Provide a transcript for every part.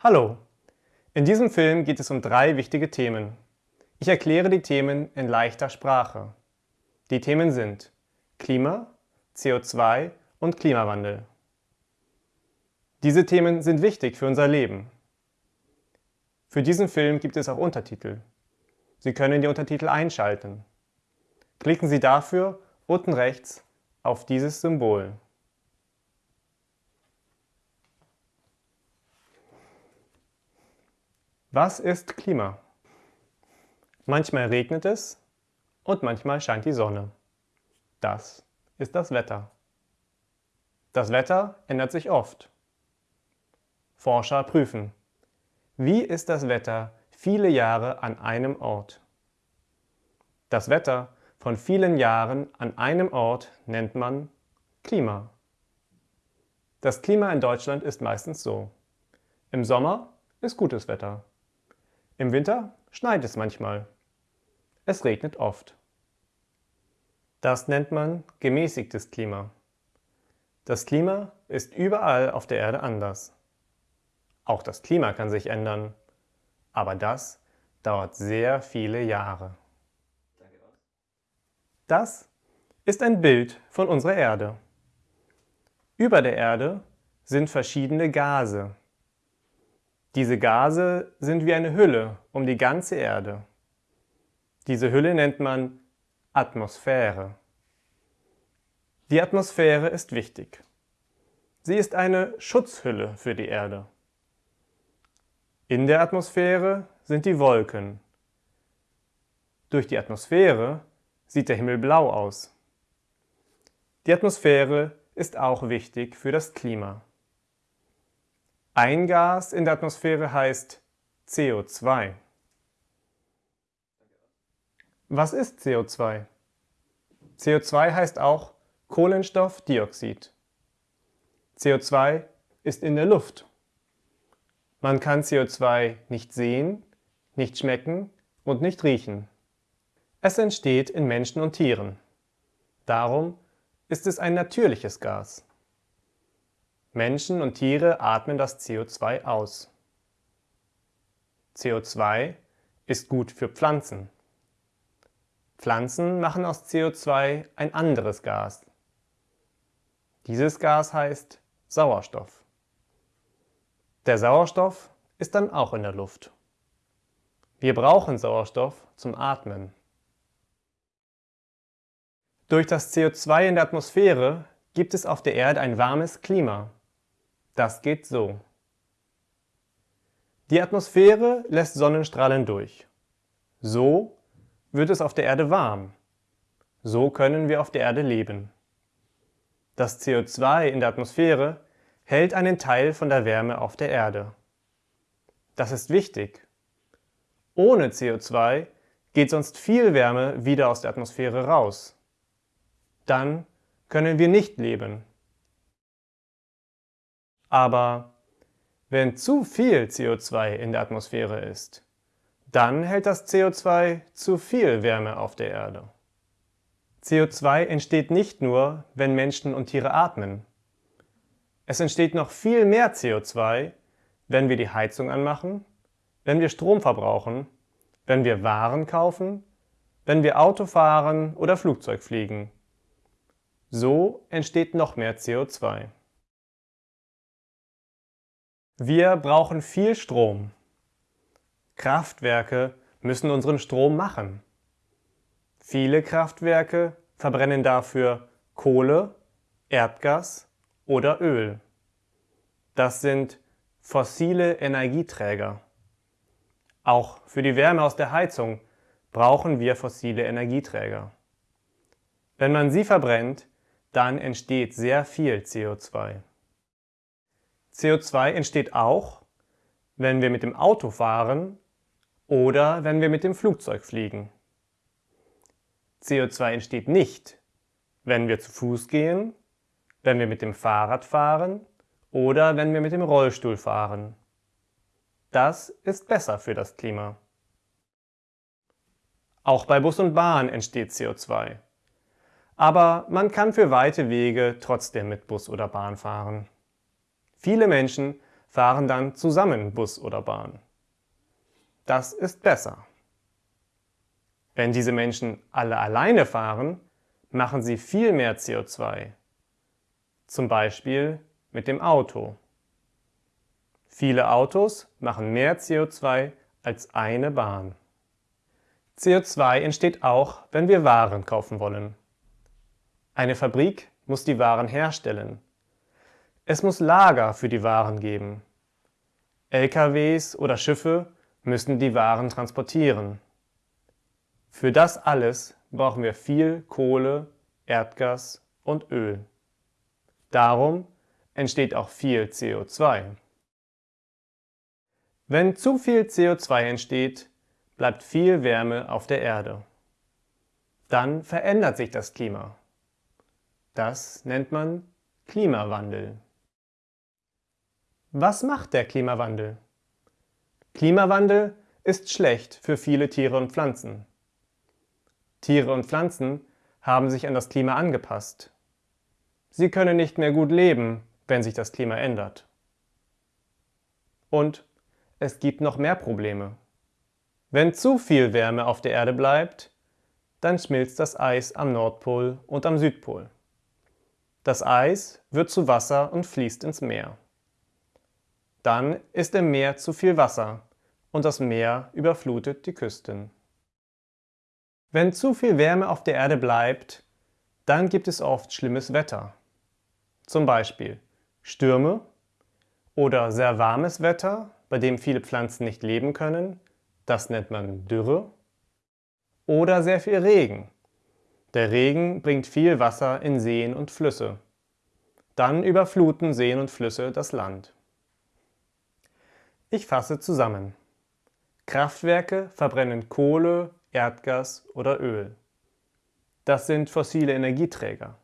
Hallo! In diesem Film geht es um drei wichtige Themen. Ich erkläre die Themen in leichter Sprache. Die Themen sind Klima, CO2 und Klimawandel. Diese Themen sind wichtig für unser Leben. Für diesen Film gibt es auch Untertitel. Sie können die Untertitel einschalten. Klicken Sie dafür unten rechts auf dieses Symbol. Was ist Klima? Manchmal regnet es und manchmal scheint die Sonne. Das ist das Wetter. Das Wetter ändert sich oft. Forscher prüfen, wie ist das Wetter viele Jahre an einem Ort? Das Wetter von vielen Jahren an einem Ort nennt man Klima. Das Klima in Deutschland ist meistens so. Im Sommer ist gutes Wetter. Im Winter schneit es manchmal. Es regnet oft. Das nennt man gemäßigtes Klima. Das Klima ist überall auf der Erde anders. Auch das Klima kann sich ändern, aber das dauert sehr viele Jahre. Das ist ein Bild von unserer Erde. Über der Erde sind verschiedene Gase, diese Gase sind wie eine Hülle um die ganze Erde. Diese Hülle nennt man Atmosphäre. Die Atmosphäre ist wichtig. Sie ist eine Schutzhülle für die Erde. In der Atmosphäre sind die Wolken. Durch die Atmosphäre sieht der Himmel blau aus. Die Atmosphäre ist auch wichtig für das Klima. Ein Gas in der Atmosphäre heißt CO2. Was ist CO2? CO2 heißt auch Kohlenstoffdioxid. CO2 ist in der Luft. Man kann CO2 nicht sehen, nicht schmecken und nicht riechen. Es entsteht in Menschen und Tieren. Darum ist es ein natürliches Gas. Menschen und Tiere atmen das CO2 aus. CO2 ist gut für Pflanzen. Pflanzen machen aus CO2 ein anderes Gas. Dieses Gas heißt Sauerstoff. Der Sauerstoff ist dann auch in der Luft. Wir brauchen Sauerstoff zum Atmen. Durch das CO2 in der Atmosphäre gibt es auf der Erde ein warmes Klima. Das geht so. Die Atmosphäre lässt Sonnenstrahlen durch. So wird es auf der Erde warm. So können wir auf der Erde leben. Das CO2 in der Atmosphäre hält einen Teil von der Wärme auf der Erde. Das ist wichtig. Ohne CO2 geht sonst viel Wärme wieder aus der Atmosphäre raus. Dann können wir nicht leben. Aber wenn zu viel CO2 in der Atmosphäre ist, dann hält das CO2 zu viel Wärme auf der Erde. CO2 entsteht nicht nur, wenn Menschen und Tiere atmen. Es entsteht noch viel mehr CO2, wenn wir die Heizung anmachen, wenn wir Strom verbrauchen, wenn wir Waren kaufen, wenn wir Auto fahren oder Flugzeug fliegen. So entsteht noch mehr CO2. Wir brauchen viel Strom. Kraftwerke müssen unseren Strom machen. Viele Kraftwerke verbrennen dafür Kohle, Erdgas oder Öl. Das sind fossile Energieträger. Auch für die Wärme aus der Heizung brauchen wir fossile Energieträger. Wenn man sie verbrennt, dann entsteht sehr viel CO2. CO2 entsteht auch, wenn wir mit dem Auto fahren oder wenn wir mit dem Flugzeug fliegen. CO2 entsteht nicht, wenn wir zu Fuß gehen, wenn wir mit dem Fahrrad fahren oder wenn wir mit dem Rollstuhl fahren. Das ist besser für das Klima. Auch bei Bus und Bahn entsteht CO2. Aber man kann für weite Wege trotzdem mit Bus oder Bahn fahren. Viele Menschen fahren dann zusammen Bus oder Bahn. Das ist besser. Wenn diese Menschen alle alleine fahren, machen sie viel mehr CO2. Zum Beispiel mit dem Auto. Viele Autos machen mehr CO2 als eine Bahn. CO2 entsteht auch, wenn wir Waren kaufen wollen. Eine Fabrik muss die Waren herstellen. Es muss Lager für die Waren geben. LKWs oder Schiffe müssen die Waren transportieren. Für das alles brauchen wir viel Kohle, Erdgas und Öl. Darum entsteht auch viel CO2. Wenn zu viel CO2 entsteht, bleibt viel Wärme auf der Erde. Dann verändert sich das Klima. Das nennt man Klimawandel. Was macht der Klimawandel? Klimawandel ist schlecht für viele Tiere und Pflanzen. Tiere und Pflanzen haben sich an das Klima angepasst. Sie können nicht mehr gut leben, wenn sich das Klima ändert. Und es gibt noch mehr Probleme. Wenn zu viel Wärme auf der Erde bleibt, dann schmilzt das Eis am Nordpol und am Südpol. Das Eis wird zu Wasser und fließt ins Meer. Dann ist im Meer zu viel Wasser und das Meer überflutet die Küsten. Wenn zu viel Wärme auf der Erde bleibt, dann gibt es oft schlimmes Wetter. Zum Beispiel Stürme oder sehr warmes Wetter bei dem viele Pflanzen nicht leben können, das nennt man Dürre. Oder sehr viel Regen. Der Regen bringt viel Wasser in Seen und Flüsse. Dann überfluten Seen und Flüsse das Land. Ich fasse zusammen. Kraftwerke verbrennen Kohle, Erdgas oder Öl. Das sind fossile Energieträger.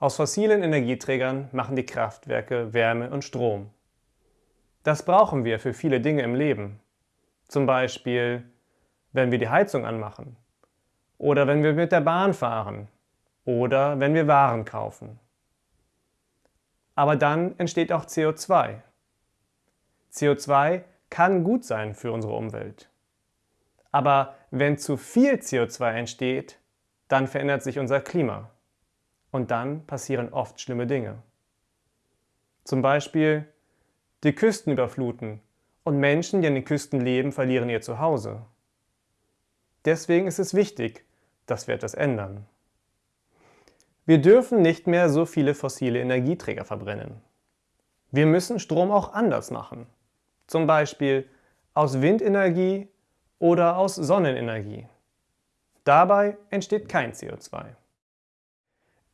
Aus fossilen Energieträgern machen die Kraftwerke Wärme und Strom. Das brauchen wir für viele Dinge im Leben. Zum Beispiel, wenn wir die Heizung anmachen oder wenn wir mit der Bahn fahren oder wenn wir Waren kaufen. Aber dann entsteht auch CO2. CO2 kann gut sein für unsere Umwelt. Aber wenn zu viel CO2 entsteht, dann verändert sich unser Klima. Und dann passieren oft schlimme Dinge. Zum Beispiel die Küsten überfluten und Menschen, die an den Küsten leben, verlieren ihr Zuhause. Deswegen ist es wichtig, dass wir etwas ändern. Wir dürfen nicht mehr so viele fossile Energieträger verbrennen. Wir müssen Strom auch anders machen. Zum Beispiel aus Windenergie oder aus Sonnenenergie. Dabei entsteht kein CO2.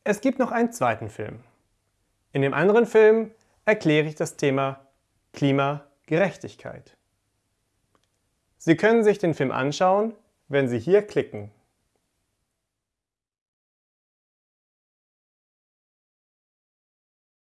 Es gibt noch einen zweiten Film. In dem anderen Film erkläre ich das Thema Klimagerechtigkeit. Sie können sich den Film anschauen, wenn Sie hier klicken.